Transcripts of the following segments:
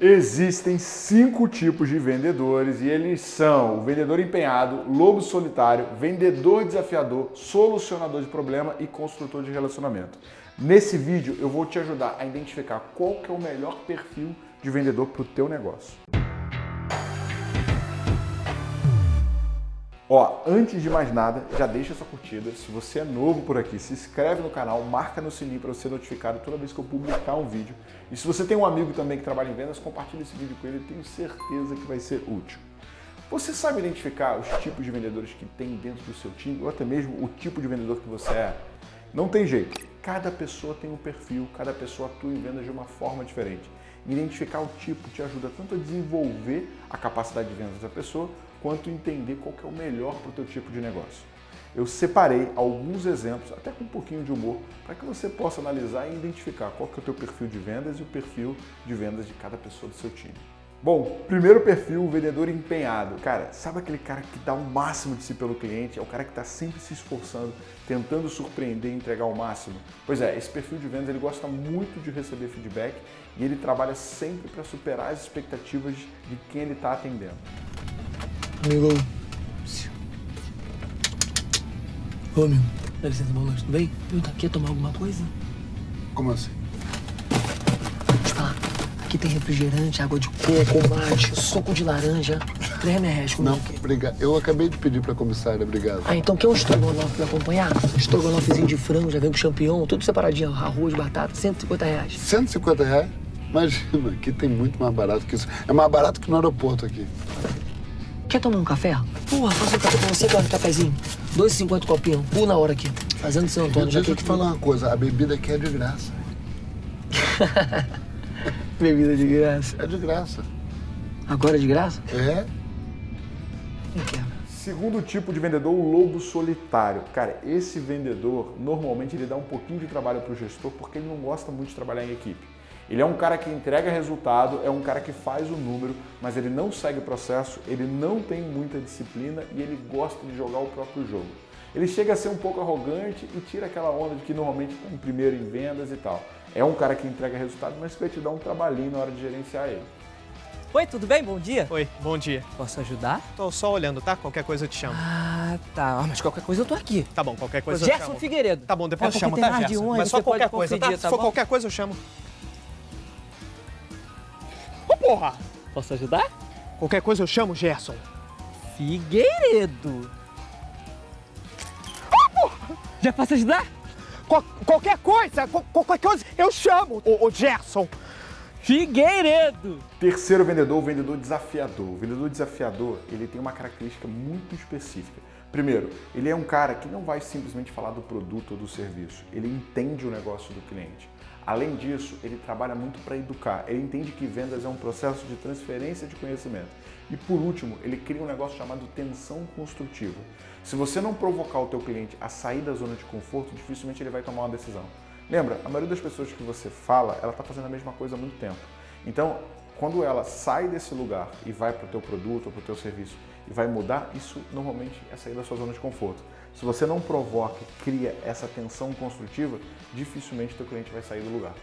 Existem cinco tipos de vendedores e eles são o vendedor empenhado, lobo solitário, vendedor desafiador, solucionador de problema e construtor de relacionamento. Nesse vídeo eu vou te ajudar a identificar qual que é o melhor perfil de vendedor para o teu negócio. Ó, antes de mais nada, já deixa sua curtida. Se você é novo por aqui, se inscreve no canal, marca no sininho para ser notificado toda vez que eu publicar um vídeo. E se você tem um amigo também que trabalha em vendas, compartilhe esse vídeo com ele, tenho certeza que vai ser útil. Você sabe identificar os tipos de vendedores que tem dentro do seu time, ou até mesmo o tipo de vendedor que você é? Não tem jeito. Cada pessoa tem um perfil, cada pessoa atua em vendas de uma forma diferente. Identificar o tipo te ajuda tanto a desenvolver a capacidade de vendas da pessoa, quanto entender qual é o melhor para o teu tipo de negócio. Eu separei alguns exemplos, até com um pouquinho de humor, para que você possa analisar e identificar qual que é o teu perfil de vendas e o perfil de vendas de cada pessoa do seu time. Bom, primeiro perfil, o vendedor empenhado. Cara, sabe aquele cara que dá o máximo de si pelo cliente? É o cara que está sempre se esforçando, tentando surpreender e entregar o máximo? Pois é, esse perfil de vendas ele gosta muito de receber feedback e ele trabalha sempre para superar as expectativas de quem ele está atendendo. Amigo. Ô, amigo. Dá licença, noite, tudo bem? Eu aqui tomar alguma coisa? Como assim? Deixa eu falar. Aqui tem refrigerante, água de coco, mate, suco de laranja. Três reais comigo. Não, obrigado. Eu acabei de pedir pra comissária, obrigado. Ah, então quer um estrogonofe pra acompanhar? Estrogonofezinho de frango, já vem com champignon, tudo separadinho. Arroz, batata, 150 reais. 150 reais? Imagina, aqui tem muito mais barato que isso. É mais barato que no aeroporto aqui. Quer tomar um café? Porra, faço um café pra você, cara, um cafezinho. 2,50 copinho, pula na hora aqui. Fazendo São Antônio. Deixa eu te falar uma coisa, a bebida aqui é de graça. Bebida de graça. É de graça. Agora é de graça? É? Não quero. Segundo tipo de vendedor, o lobo solitário. Cara, esse vendedor, normalmente ele dá um pouquinho de trabalho para o gestor porque ele não gosta muito de trabalhar em equipe. Ele é um cara que entrega resultado, é um cara que faz o número, mas ele não segue o processo, ele não tem muita disciplina e ele gosta de jogar o próprio jogo. Ele chega a ser um pouco arrogante e tira aquela onda de que normalmente está em primeiro em vendas e tal. É um cara que entrega resultado, mas vai te dar um trabalhinho na hora de gerenciar ele. Oi, tudo bem? Bom dia. Oi, bom dia. Posso ajudar? Tô só olhando, tá? Qualquer coisa eu te chamo. Ah, tá. Ah, mas qualquer coisa eu tô aqui. Tá bom, qualquer coisa eu te Gerson chamo. Figueiredo. Tá bom, depois É eu chamo, tá, Gerson? um, Mas só qualquer coisa, tá? confundir, Se tá for bom? qualquer coisa eu chamo. Porra! Posso ajudar? Qualquer coisa eu chamo, Gerson. Figueiredo. Já posso ajudar? Qual- qualquer coisa, qual- qualquer coisa eu chamo, ô, ô Gerson. Figueiredo. Terceiro vendedor, o vendedor desafiador. O vendedor desafiador, ele tem uma característica muito específica. Primeiro, ele é um cara que não vai simplesmente falar do produto ou do serviço, ele entende o negócio do cliente. Além disso, ele trabalha muito para educar, ele entende que vendas é um processo de transferência de conhecimento. E por último, ele cria um negócio chamado tensão construtiva. Se você não provocar o teu cliente a sair da zona de conforto, dificilmente ele vai tomar uma decisão. Lembra, a maioria das pessoas que você fala, ela está fazendo a mesma coisa há muito tempo. Então, quando ela sai desse lugar e vai para o teu produto ou para o teu serviço e vai mudar, isso normalmente é sair da sua zona de conforto. Se você não provoca e cria essa tensão construtiva, dificilmente teu cliente vai sair do lugar.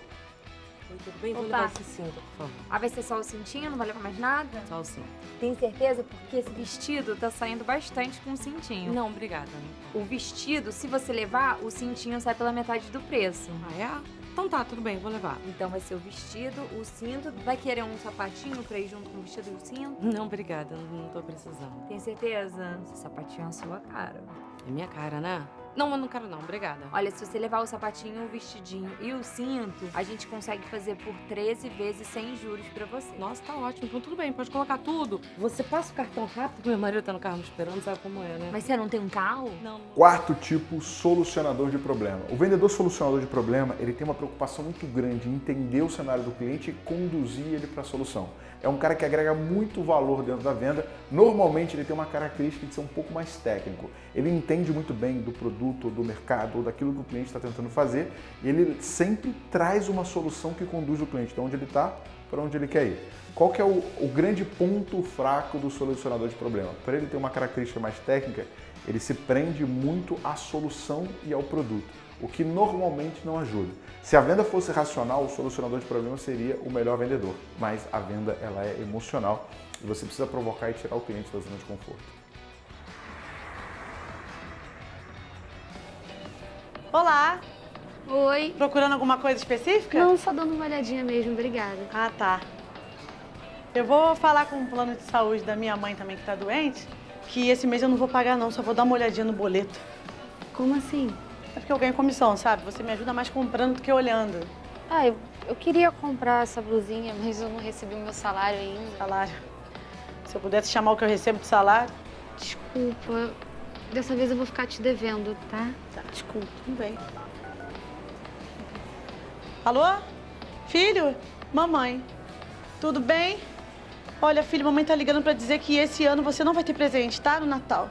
Tudo bem? Vou Opa. levar esse cinto, por favor. Ah, vai ser só o cintinho, não vai levar mais nada? Só o cinto. Tem certeza? Porque esse vestido tá saindo bastante com o cintinho. Não, obrigada. O vestido, se você levar, o cintinho sai pela metade do preço. Ah, é? Então tá, tudo bem, vou levar. Então vai ser o vestido, o cinto. Vai querer um sapatinho pra ir junto com o vestido e o cinto? Não, obrigada, não, não tô precisando. Tem certeza? Esse sapatinho é a sua cara. É minha cara, né? Não, eu não quero não, obrigada. Olha, se você levar o sapatinho, o vestidinho e o cinto, a gente consegue fazer por 13 vezes sem juros pra você. Nossa, tá ótimo. Então tudo bem, pode colocar tudo. Você passa o cartão rápido, porque meu marido tá no carro me esperando, sabe como é, né? Mas você não tem um carro? Não. Quarto tipo, solucionador de problema. O vendedor solucionador de problema, ele tem uma preocupação muito grande em entender o cenário do cliente e conduzir ele para a solução. É um cara que agrega muito valor dentro da venda. Normalmente ele tem uma característica de ser um pouco mais técnico. Ele entende muito bem do produto produto, ou do mercado, ou daquilo que o cliente está tentando fazer, ele sempre traz uma solução que conduz o cliente de onde ele está para onde ele quer ir. Qual que é o, o grande ponto fraco do solucionador de problema? Para ele ter uma característica mais técnica, ele se prende muito à solução e ao produto, o que normalmente não ajuda. Se a venda fosse racional, o solucionador de problema seria o melhor vendedor, mas a venda ela é emocional e você precisa provocar e tirar o cliente da zona de conforto. Olá, Oi. procurando alguma coisa específica? Não, só dando uma olhadinha mesmo, obrigada. Ah, tá. Eu vou falar com o plano de saúde da minha mãe também, que tá doente, que esse mês eu não vou pagar não, só vou dar uma olhadinha no boleto. Como assim? É porque eu ganho comissão, sabe? Você me ajuda mais comprando do que olhando. Ah, eu, eu queria comprar essa blusinha, mas eu não recebi o meu salário ainda. Salário. Se eu pudesse chamar o que eu recebo de salário, Desculpa. Dessa vez eu vou ficar te devendo, tá? Tá. Desculpa. tudo bem. Alô? Filho? Mamãe. Tudo bem? Olha, filho, mamãe tá ligando pra dizer que esse ano você não vai ter presente, tá? No Natal.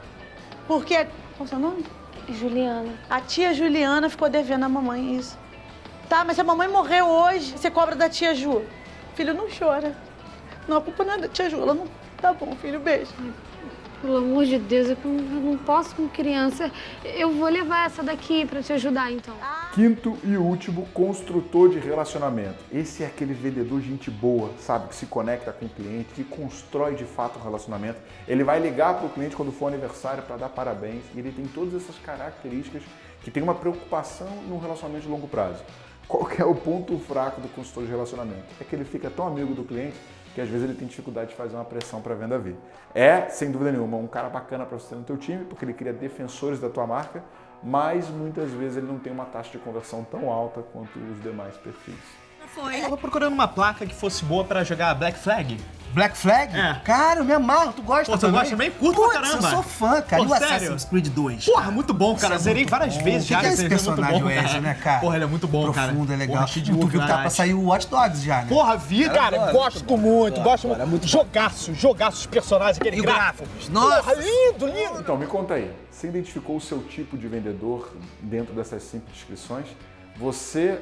Porque... Qual é o seu nome? Juliana. A tia Juliana ficou devendo a mamãe isso. Tá, mas se a mamãe morreu hoje, você cobra da tia Ju. Filho, não chora. Não, a culpa não é da tia Ju. Ela não... Tá bom, filho, beijo. Pelo amor de Deus, eu não, posso com criança. Eu vou levar essa daqui pra te ajudar, então. Quinto e último, construtor de relacionamento. Esse é aquele vendedor gente boa, sabe? Que se conecta com o cliente, que constrói de fato um relacionamento. Ele vai ligar para o cliente quando for aniversário para dar parabéns. E ele tem todas essas características que tem uma preocupação no relacionamento de longo prazo. Qual é o ponto fraco do consultor de relacionamento? É que ele fica tão amigo do cliente que às vezes ele tem dificuldade de fazer uma pressão para a venda vir. É, sem dúvida nenhuma, um cara bacana para você no teu time, porque ele cria defensores da tua marca, mas muitas vezes ele não tem uma taxa de conversão tão alta quanto os demais perfis. Eu tava procurando uma placa que fosse boa pra jogar Black Flag. Black Flag? É. Cara, eu me amarro, tu gosta Pô, tu também? gosta também? Curto pra Putz, caramba. eu sou fã, cara. Pô, e o sério? Assassin's Creed 2? Porra, muito bom, cara. Isso é Zerei várias bom. vezes já. que é esse jogo é personagem, bom, Wesley, né, cara? Porra, ele é muito bom, cara. Profundo, é legal. Porra, cheio de tu viu que tá pra sair o Watch Dogs já, né? Porra, vi, cara, adoro, gosto muito muito, gosto muito. muito jogaço, jogaço os personagens, aquele gráfico. gráfico? Nossa! Porra, lindo, lindo. Então, me conta aí, você identificou o seu tipo de vendedor dentro dessas simples descrições? Você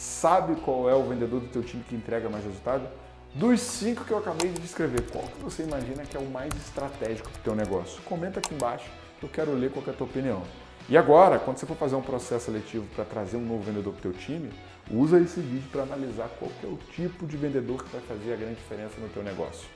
sabe qual é o vendedor do teu time que entrega mais resultado? Dos cinco que eu acabei de descrever, qual que você imagina que é o mais estratégico para o teu negócio? Comenta aqui embaixo, eu quero ler qual que é a tua opinião. E agora, quando você for fazer um processo seletivo para trazer um novo vendedor para o teu time, usa esse vídeo para analisar qual que é o tipo de vendedor que vai fazer a grande diferença no teu negócio.